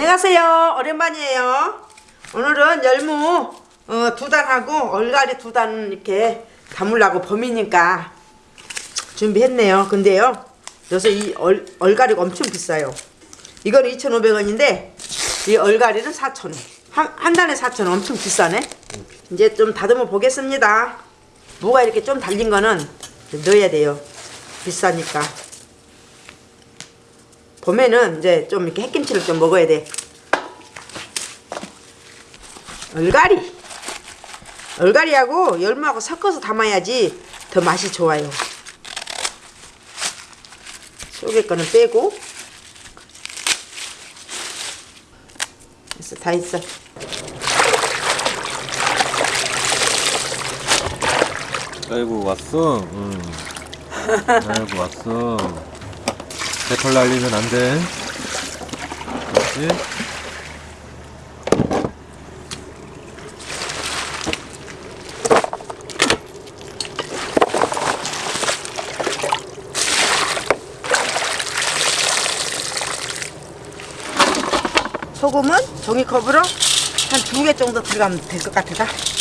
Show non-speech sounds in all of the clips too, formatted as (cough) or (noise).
안녕하세요. 오랜만이에요. 오늘은 열무 어, 두 단하고 얼갈이 두 단 이렇게 담으려고 봄이니까 준비했네요. 근데요. 요새 이 얼, 얼갈이가 엄청 비싸요. 이건 2,500원인데 이 얼갈이는 4,000원. 한, 한 단에 4,000원 엄청 비싸네. 이제 좀 다듬어 보겠습니다. 무가 이렇게 좀 달린 거는 넣어야 돼요. 비싸니까. 봄에는 이제 좀 이렇게 햇김치를 좀 먹어야 돼. 얼갈이. 얼갈이하고 열무하고 섞어서 담아야지 더 맛이 좋아요. 속에 거는 빼고. 됐어, 다 있어. 아이고 왔어. 응. 아이고 왔어. 배털 날리면 안 돼. 그렇지? 소금은 종이컵으로 한 두 개 정도 들어가면 될 것 같아. 됐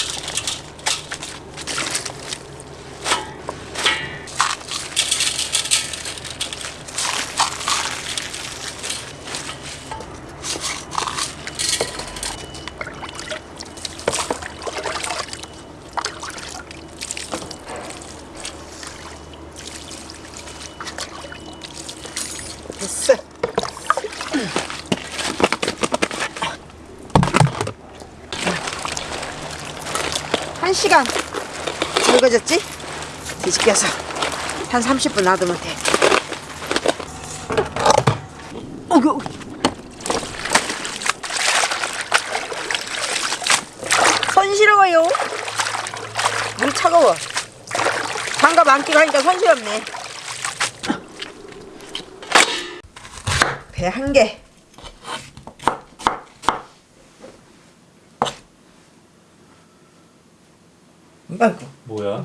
1시간. 절거졌지? 뒤집겨서 한 30분 놔두면 돼. 어구 손 시려워요. 물 차가워. 장갑 안 끼고 하니까 손 시렵네. 배 한개.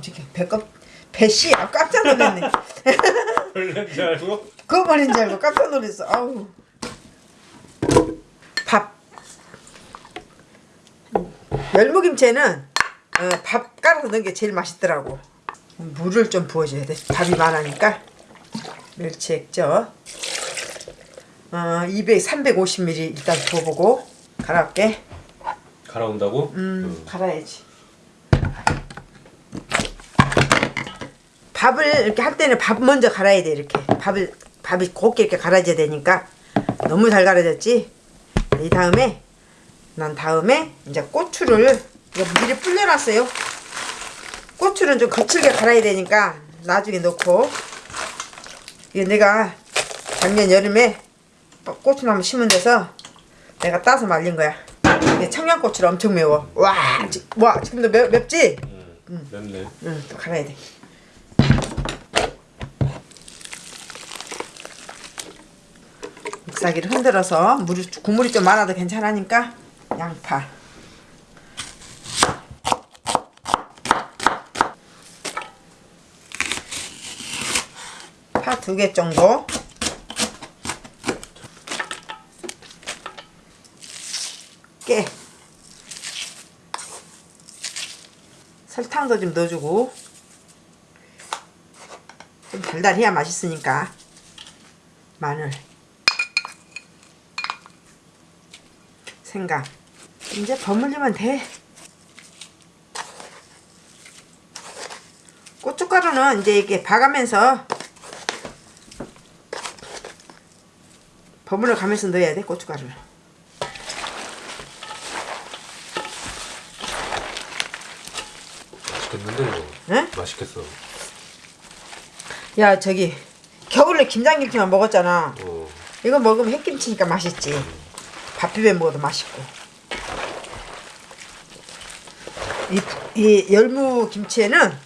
지금 배꼽 배씨야 깜짝 놀랐네. 줄 알고? 그거 말인 줄 알고 깜짝 놀랐어. 아우. 밥. 열무김치에는 어, 밥 깔아서 넣은 게 제일 맛있더라고. 물을 좀 부어줘야 돼. 밥이 많으니까. 멸치 액젓. 어, 200, 350ml 일단 부어보고 갈아올게. 갈아온다고? 음, 갈아야지. 밥을 이렇게 할 때는 밥 먼저 갈아야 돼 이렇게 밥을 밥이 곱게 이렇게 갈아져야 되니까 너무 잘 갈아졌지. 이 다음에 난 다음에 이제 고추를 미리 불려놨어요. 고추는 좀 거칠게 갈아야 되니까 나중에 넣고 이게 내가 작년 여름에 고추나무 심은 데서 내가 따서 말린 거야. 이게 청양고추를 엄청 매워. 와, 지, 와 지금도 매, 맵지? 응. 맵네. 응, 또 갈아야 돼. 믹사기를 흔들어서 물이 국물이 좀 많아도 괜찮으니까 양파. 파 두 개 정도. 깨. 설탕도 좀 넣어주고 좀 달달해야 맛있으니까 마늘 생강 이제 버무리면 돼 고춧가루는 이제 이렇게 봐가면서 버무려 가면서 넣어야 돼 고춧가루를 맛있겠는데 이거? 응? 맛있겠어. 야 저기 겨울에 김장김치만 먹었잖아 어. 이거 먹으면 햇김치니까 맛있지. 밥 비벼 먹어도 맛있고. 이, 이 열무 김치에는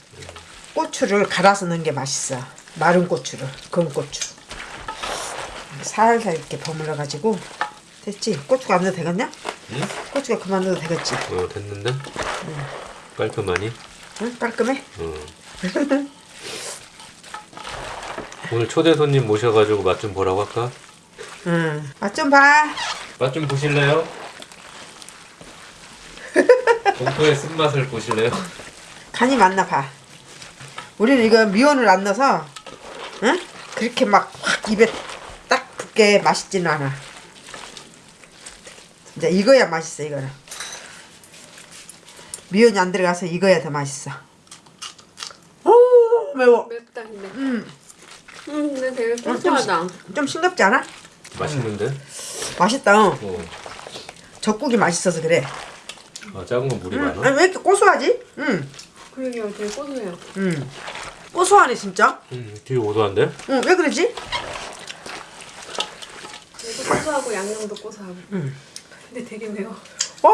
고추를 갈아서 넣은 게 맛있어. 마른 고추를, 금고추. 살살 이렇게 버물러 가지고 됐지? 고추가 안 넣어도 되겠냐? 응? 고추가 그만 넣어도 되겠지? 어 됐는데? 깔끔하니? 응? 깔끔해? 어. (laughs) 오늘 초대 손님 모셔가지고 맛 좀 보라고 할까? 응. 맛 좀 봐. 맛 좀 보실래요? (laughs) 공포의 쓴맛을 보실래요? 간이 맞나 봐. 우리는 이거 미원을 안 넣어서, 응? 그렇게 막 확 입에 딱 붙게 맛있지는 않아. 이제 익어야 맛있어, 이거는. 미원이 안 들어가서 익어야 더 맛있어. 오, 매워. 맵다 근데. 음, 음 근데 되게 좀, 고소하다. 좀 싱겁지 않아? 맛있는데? 맛있다. 어. 어. 젓국이 맛있어서 그래. 아, 작은 건 물이 음, 많아? 아니, 왜 이렇게 고소하지? 음, 그러게요 되게 고소해요. 음. 고소하네, 진짜. 음, 되게 고소한데? 응, 왜 그러지? 얘도 고소하고 양념도 고소하고. 근데 되게 매워. 와,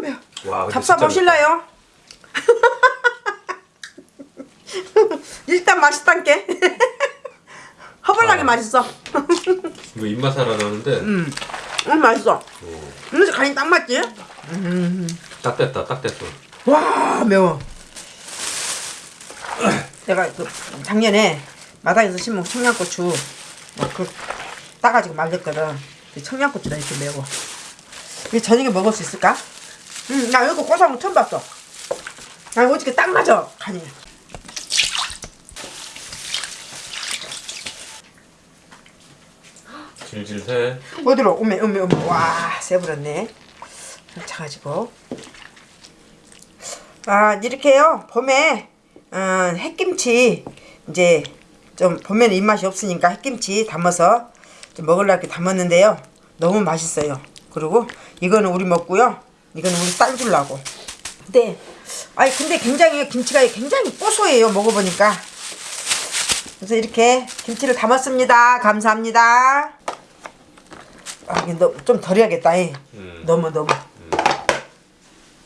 매워. 와, 잡사 보실래요? (laughs) 일단 맛있단게. (laughs) 허벌나게 아. 맛있어. 이거 입맛 하나 나는데 음, 음 맛있어. 어, 그래서 간이 딱 맞지? 딱 됐다, 딱 됐어. 와 매워. 내가 그 작년에 마당에서 심은 청양고추 막그 따가지고 말렸거든. 그 청양고추가 이렇게 매워. 이게 저녁에 먹을 수 있을까? 응, 나 이거 고소한 거 처음 봤어. 나 어떻게 딱 맞아 간이. 질질 새. 어디로? 오메 오메 오메. 와 세버렸네. 차가지고 아 이렇게요. 봄에 어, 햇김치 이제 좀 봄에는 입맛이 없으니까 햇김치 담아서 좀 먹으려고 담았는데요. 너무 맛있어요. 그리고 이거는 우리 먹고요. 이거는 우리 딸 주려고. 근데 아니 근데 굉장히 김치가 굉장히 고소해요 먹어보니까. 그래서 이렇게 김치를 담았습니다. 감사합니다 아, 이게 너, 좀 덜 해야겠다. 이. 음. 너무 너무.